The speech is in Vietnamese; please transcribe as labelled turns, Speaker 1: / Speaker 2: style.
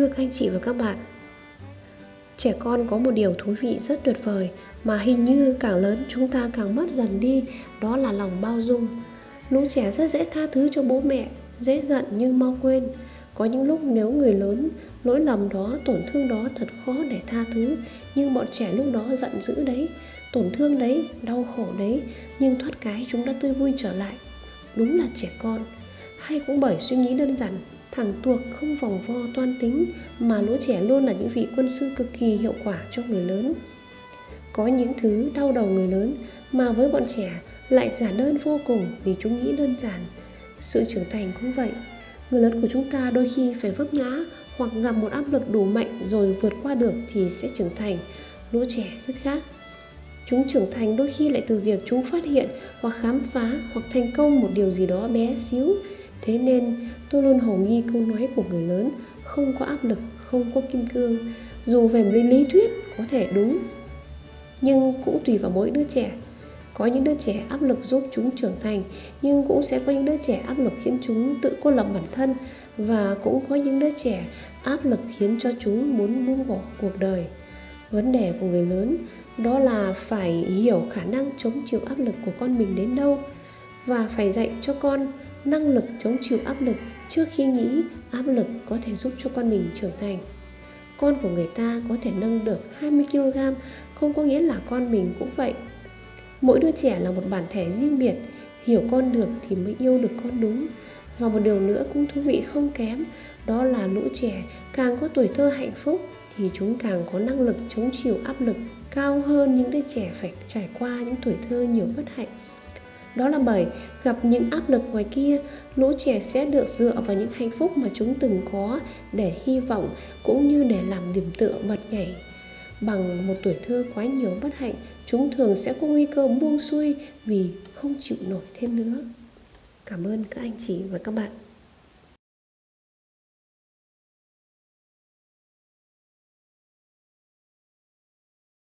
Speaker 1: Thưa các anh chị và các bạn, trẻ con có một điều thú vị rất tuyệt vời mà hình như càng lớn chúng ta càng mất dần đi, đó là lòng bao dung. Lũ trẻ rất dễ tha thứ cho bố mẹ, dễ giận nhưng mau quên. Có những lúc nếu người lớn lỗi lầm đó, tổn thương đó thật khó để tha thứ, nhưng bọn trẻ lúc đó giận dữ đấy, tổn thương đấy, đau khổ đấy, nhưng thoát cái chúng đã tươi vui trở lại. Đúng là trẻ con. Hay cũng bởi suy nghĩ đơn giản thẳng tuộc không vòng vo toan tính mà lũ trẻ luôn là những vị quân sư cực kỳ hiệu quả cho người lớn. Có những thứ đau đầu người lớn mà với bọn trẻ lại giản đơn vô cùng vì chúng nghĩ đơn giản. Sự trưởng thành cũng vậy, người lớn của chúng ta đôi khi phải vấp ngã hoặc gặp một áp lực đủ mạnh rồi vượt qua được thì sẽ trưởng thành. Lũ trẻ rất khác. Chúng trưởng thành đôi khi lại từ việc chúng phát hiện hoặc khám phá hoặc thành công một điều gì đó bé xíu thế nên tôi luôn hồ nghi câu nói của người lớn không có áp lực không có kim cương dù về lý, lý thuyết có thể đúng. Nhưng cũng tùy vào mỗi đứa trẻ. Có những đứa trẻ áp lực giúp chúng trưởng thành nhưng cũng sẽ có những đứa trẻ áp lực khiến chúng tự cô lập bản thân và cũng có những đứa trẻ áp lực khiến cho chúng muốn buông bỏ cuộc đời. Vấn đề của người lớn đó là phải hiểu khả năng chống chịu áp lực của con mình đến đâu và phải dạy cho con năng lực chống chịu áp lực trước khi nghĩ áp lực có thể giúp cho con mình trưởng thành. Con của người ta có thể nâng được 20kg không có nghĩa là con mình cũng vậy. Mỗi đứa trẻ là một bản thể riêng biệt, hiểu con được thì mới yêu được con đúng. Và một điều nữa cũng thú vị không kém, đó là lũ trẻ càng có tuổi thơ hạnh phúc thì chúng càng có năng lực chống chịu áp lực cao hơn những đứa trẻ phải trải qua những tuổi thơ nhiều bất hạnh đó là bởi gặp những áp lực ngoài kia, lũ trẻ sẽ được dựa vào những hạnh phúc mà chúng từng có để hy vọng cũng như để làm điểm tựa bật nhảy. Bằng một tuổi thơ quá nhiều bất hạnh, chúng thường sẽ có nguy cơ buông xuôi vì không chịu nổi thêm nữa. Cảm ơn các anh chị và các bạn.